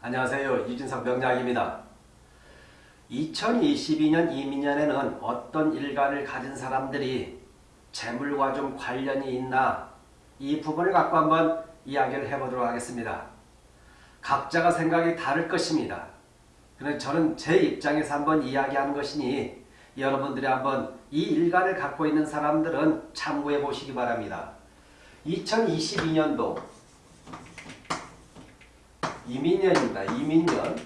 안녕하세요. 유진석 명약입니다 2022년 이민년에는 어떤 일간을 가진 사람들이 재물과 좀 관련이 있나 이 부분을 갖고 한번 이야기를 해보도록 하겠습니다. 각자가 생각이 다를 것입니다. 그런데 저는 제 입장에서 한번 이야기하는 것이니 여러분들이 한번 이 일간을 갖고 있는 사람들은 참고해 보시기 바랍니다. 2022년도 이민년입니다. 이민년.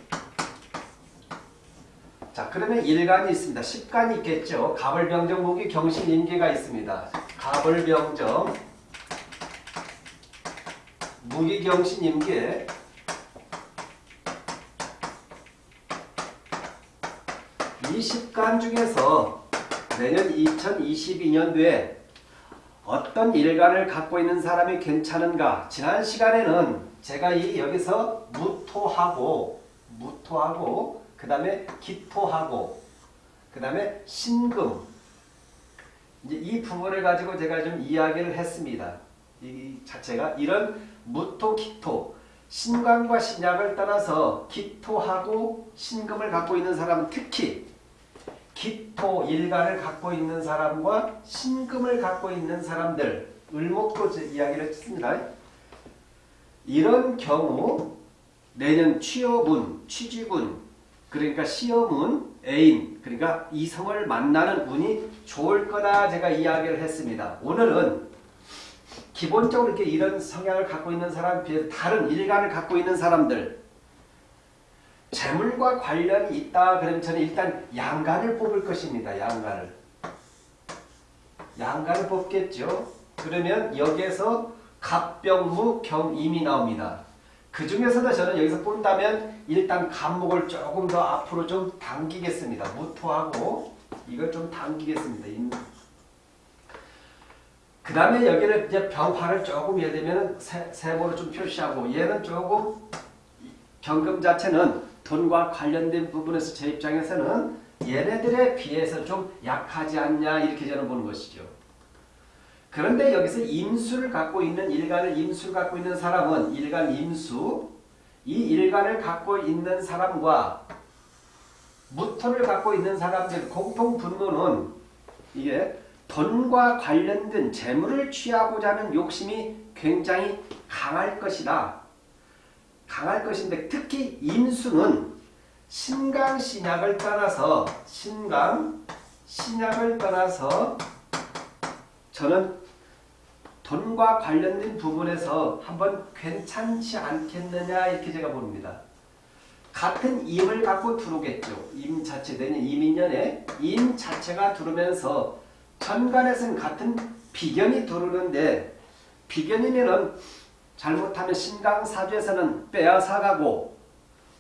자, 그러면 일간이 있습니다. 십간이 있겠죠. 가벌병정 무기 경신 임계가 있습니다. 가벌병정 무기 경신 임계 이 십간 중에서 내년 2022년도에 어떤 일간을 갖고 있는 사람이 괜찮은가? 지난 시간에는 제가 이 여기서 무토하고 무토하고 그 다음에 기토하고 그 다음에 신금 이제 이 부분을 가지고 제가 좀 이야기를 했습니다. 이 자체가 이런 무토 기토 신관과 신약을 떠나서 기토하고 신금을 갖고 있는 사람은 특히 기토 일간을 갖고 있는 사람과 신금을 갖고 있는 사람들 을목도 이야기를 했습니다. 이런 경우 내년 취업운, 취직운, 그러니까 시험운, 애인, 그러니까 이성을 만나는 운이 좋을 거다 제가 이야기를 했습니다. 오늘은 기본적으로 이렇게 이런 성향을 갖고 있는 사람에 비해 다른 일간을 갖고 있는 사람들 재물과 관련이 있다 그러면 저는 일단 양간을 뽑을 것입니다. 양간을. 양간을 뽑겠죠. 그러면 여기에서 갑병무 경임이 나옵니다. 그 중에서도 저는 여기서 본다면 일단 간목을 조금 더 앞으로 좀 당기겠습니다. 무토하고 이걸 좀 당기겠습니다. 그 다음에 여기를 이제 병화를 조금 예를 들면 세모로 좀 표시하고 얘는 조금 경금 자체는 돈과 관련된 부분에서 제 입장에서는 얘네들에 비해서 좀 약하지 않냐 이렇게 저는 보는 것이죠. 그런데 여기서 임수를 갖고 있는 일간을 임수를 갖고 있는 사람은 일간 임수 이 일간을 갖고 있는 사람과 무토를 갖고 있는 사람들 공통 분모는 이게 돈과 관련된 재물을 취하고자 하는 욕심이 굉장히 강할 것이다. 강할 것인데 특히 임수는 신강 신약을 떠나서 신강 신약을 떠나서 저는 돈과 관련된 부분에서 한번 괜찮지 않겠느냐 이렇게 제가 봅니다. 같은 임을 갖고 들어오겠죠. 임 자체 되는 이민년에 임 자체가 들어오면서 천간에서는 같은 비견이 들어오는데 비견이면은 잘못하면 신강사주에서는 빼앗아가고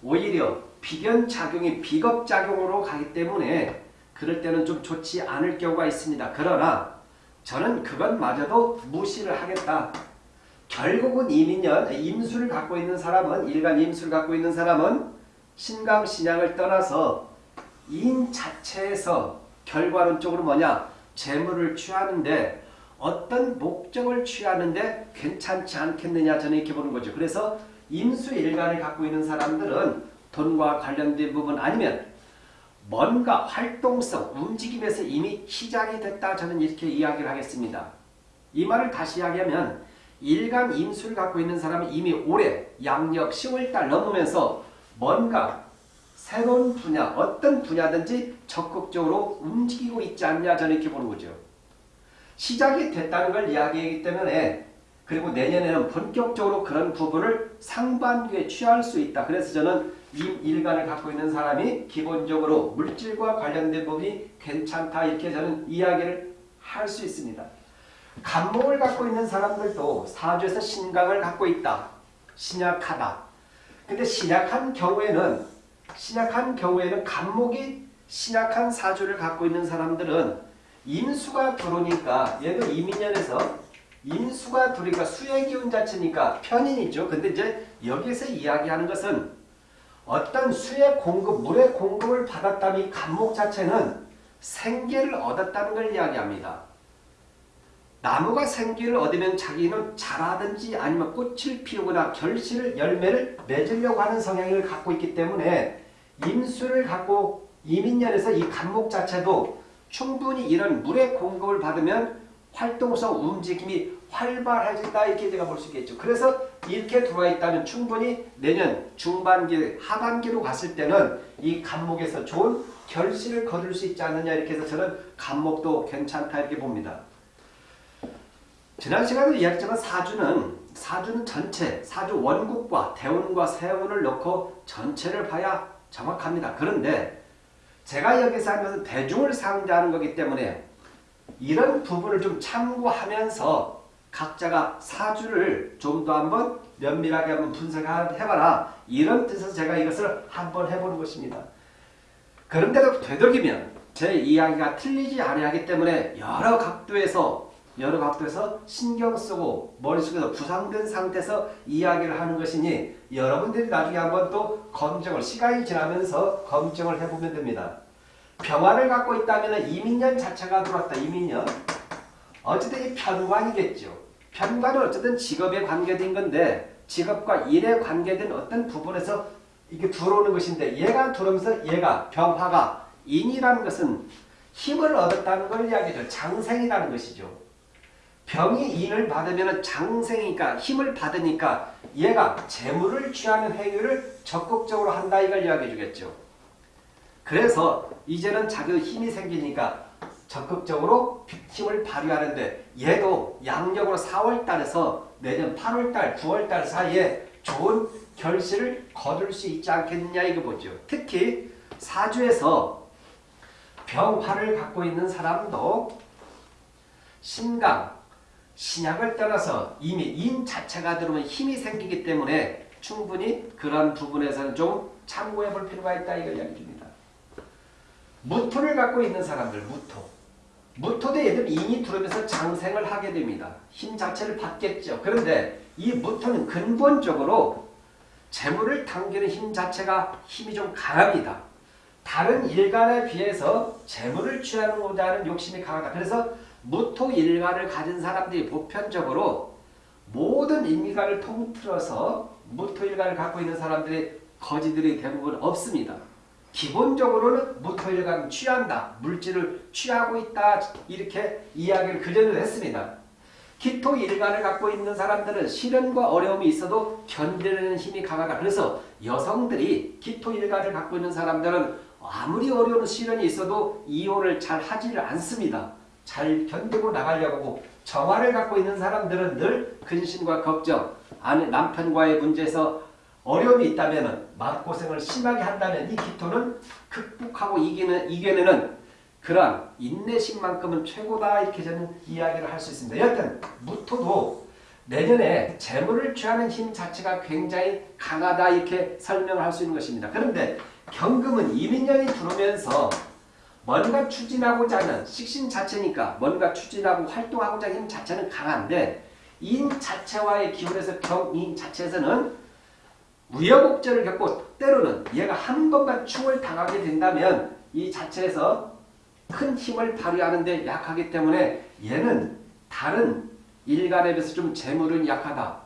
오히려 비견작용이 비겁작용으로 가기 때문에 그럴 때는 좀 좋지 않을 경우가 있습니다. 그러나 저는 그것마저도 무시를 하겠다. 결국은 이민년, 임수를 갖고 있는 사람은 일간 임수를 갖고 있는 사람은 신강 신양을 떠나서 인 자체에서 결과론적으로 뭐냐 재물을 취하는데 어떤 목적을 취하는데 괜찮지 않겠느냐 저는 이렇게 보는 거죠. 그래서 임수 일간을 갖고 있는 사람들은 돈과 관련된 부분 아니면 뭔가 활동성, 움직임에서 이미 시작이 됐다 저는 이렇게 이야기를 하겠습니다. 이 말을 다시 이야기하면 일간 임수를 갖고 있는 사람은 이미 올해 양력 10월달 넘으면서 뭔가 새로운 분야, 어떤 분야든지 적극적으로 움직이고 있지 않냐 저는 이렇게 보는 거죠. 시작이 됐다는 걸 이야기하기 때문에 그리고 내년에는 본격적으로 그런 부분을 상반기에 취할 수 있다. 그래서 저는 이 일간을 갖고 있는 사람이 기본적으로 물질과 관련된 부분이 괜찮다. 이렇게 저는 이야기를 할 수 있습니다. 간목을 갖고 있는 사람들도 사주에서 신강을 갖고 있다. 신약하다. 근데 신약한 경우에는 신약한 경우에는 간목이 신약한 사주를 갖고 있는 사람들은 인수가 들어오니까 얘도 이민년에서 인수가 들어오니까 수의 기운 자체니까 편인이죠. 근데 이제 여기서 이야기하는 것은 어떤 수의 공급, 물의 공급을 받았다면 간목 자체는 생계를 얻었다는 걸 이야기합니다. 나무가 생기를 얻으면 자기는 자라든지 아니면 꽃을 피우거나 결실을 열매를 맺으려고 하는 성향을 갖고 있기 때문에 임수를 갖고 이민년에서 이 간목 자체도 충분히 이런 물의 공급을 받으면 활동성 움직임이 활발해진다 이렇게 제가 볼 수 있겠죠. 그래서 이렇게 들어와 있다면 충분히 내년 중반기 하반기로 갔을 때는 이 간목에서 좋은 결실을 거둘 수 있지 않느냐 이렇게 해서 저는 간목도 괜찮다 이렇게 봅니다. 지난 시간에 이야기했지만 사주는 사주는 전체 사주 원국과 대운과 세운을 넣고 전체를 봐야 정확합니다. 그런데 제가 여기서 것은 대중을 상대하는 거기 때문에 이런 부분을 좀 참고하면서 각자가 사주를 좀 더 한번 면밀하게 한번 분석해봐라. 이런 뜻에서 제가 이것을 한번 해보는 것입니다. 그런데도 되도록이면 제 이야기가 틀리지 아니하기 때문에 여러 각도에서 여러 각도에서 신경 쓰고 머릿속에서 구상된 상태에서 이야기를 하는 것이니 여러분들이 나중에 한번 또 검증을 시간이 지나면서 검증을 해보면 됩니다. 병화를 갖고 있다면 이민년 자체가 들어왔다. 이민년. 어쨌든 이 편관이겠죠. 편관은 어쨌든 직업에 관계된 건데 직업과 일에 관계된 어떤 부분에서 이게 들어오는 것인데 얘가 들어오면서 얘가 병화가 인이라는 것은 힘을 얻었다는 걸 이야기죠. 장생이라는 것이죠. 병이 인을 받으면 장생이니까 힘을 받으니까 얘가 재물을 취하는 행위를 적극적으로 한다 이걸 이야기해 주겠죠. 그래서 이제는 자기 힘이 생기니까 적극적으로 힘을 발휘하는데 얘도 양력으로 4월달에서 내년 8월달, 9월달 사이에 좋은 결실을 거둘 수 있지 않겠느냐 이거 보죠. 특히 사주에서 병화를 갖고 있는 사람도 신강, 신약을 떠나서 이미 인 자체가 들어오면 힘이 생기기 때문에 충분히 그런 부분에서는 좀 참고해 볼 필요가 있다 이걸 이야기 줍니다. 무토를 갖고 있는 사람들, 무토. 무토도 얘들 인이 들어오면서 장생을 하게 됩니다. 힘 자체를 받겠죠. 그런데 이 무토는 근본적으로 재물을 당기는 힘 자체가 힘이 좀 강합니다. 다른 일간에 비해서 재물을 취하는고자 하는 욕심이 강하다. 그래서 무토 일간을 가진 사람들이 보편적으로 모든 인간을 통틀어서 무토 일간을 갖고 있는 사람들이 거지들이 대부분 없습니다. 기본적으로는 무토일간 취한다. 물질을 취하고 있다. 이렇게 이야기를 그전에도 했습니다. 기토일간을 갖고 있는 사람들은 시련과 어려움이 있어도 견디는 힘이 강하다. 그래서 여성들이 기토일간을 갖고 있는 사람들은 아무리 어려운 시련이 있어도 이혼을 잘 하지를 않습니다. 잘 견디고 나가려고 하고 정화를 갖고 있는 사람들은 늘 근심과 걱정, 남편과의 문제에서 어려움이 있다면 마음고생을 심하게 한다면 이 기토는 극복하고 이기는, 이겨내는 그러한 인내심만큼은 최고다 이렇게 저는 이야기를 할 수 있습니다. 여하튼 무토도 내년에 재물을 취하는 힘 자체가 굉장히 강하다 이렇게 설명을 할 수 있는 것입니다. 그런데 경금은 이민년이 들어오면서 뭔가 추진하고자 하는 식신 자체니까 뭔가 추진하고 활동하고자 하는 힘 자체는 강한데 인 자체와의 기운에서 경인 자체에서는 우여곡절을 겪고 때로는 얘가 한 번만 충을 당하게 된다면 이 자체에서 큰 힘을 발휘하는데 약하기 때문에 얘는 다른 일간에 비해서 좀 재물은 약하다.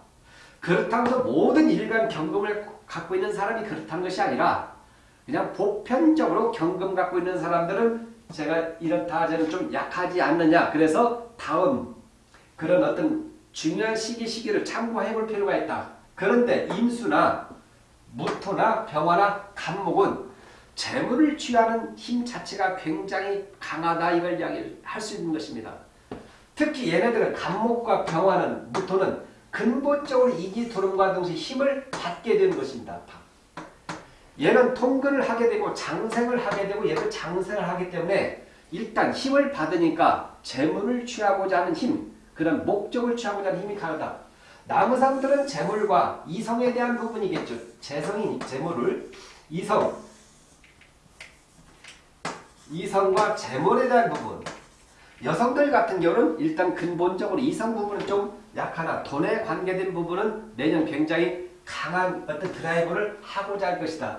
그렇다고 해서 모든 일간 경금을 갖고 있는 사람이 그렇다는 것이 아니라 그냥 보편적으로 경금 갖고 있는 사람들은 제가 이렇다 저는 좀 약하지 않느냐. 그래서 다음 그런 어떤 중요한 시기 시기를 참고해 볼 필요가 있다. 그런데 임수나 무토나 병화나 간목은 재물을 취하는 힘 자체가 굉장히 강하다 이걸 이야기할 수 있는 것입니다. 특히 얘네들은 간목과 병화는 무토는 근본적으로 이기 도름과 동시에 힘을 받게 되는 것입니다. 얘는 통근을 하게 되고 장생을 하게 되고 얘도 장생을 하기 때문에 일단 힘을 받으니까 재물을 취하고자 하는 힘, 그런 목적을 취하고자 하는 힘이 강하다. 나무상들은 재물과 이성에 대한 부분이겠죠. 재성이 재물을 이성 이성과 재물에 대한 부분 여성들 같은 경우는 일단 근본적으로 이성 부분은 좀 약하나 돈에 관계된 부분은 내년 굉장히 강한 어떤 드라이브를 하고자 할 것이다.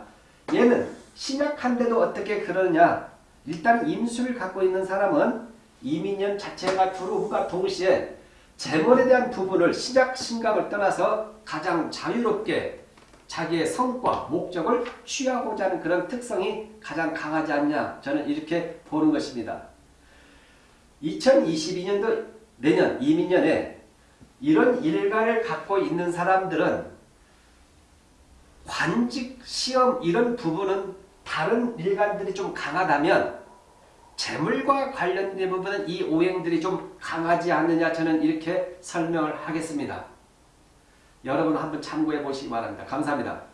얘는 신약한데도 어떻게 그러냐 일단 임수를 갖고 있는 사람은 이민년 자체가 들어옴과 동시에 재물에 대한 부분을 시작 신각을 떠나서 가장 자유롭게 자기의 성과, 목적을 취하고자 하는 그런 특성이 가장 강하지 않냐 저는 이렇게 보는 것입니다. 2022년도 내년 이민년에 이런 일가를 갖고 있는 사람들은 관직, 시험 이런 부분은 다른 일간들이 좀 강하다면 재물과 관련된 부분은 이 오행들이 좀 강하지 않느냐 저는 이렇게 설명을 하겠습니다. 여러분 한번 참고해 보시기 바랍니다. 감사합니다.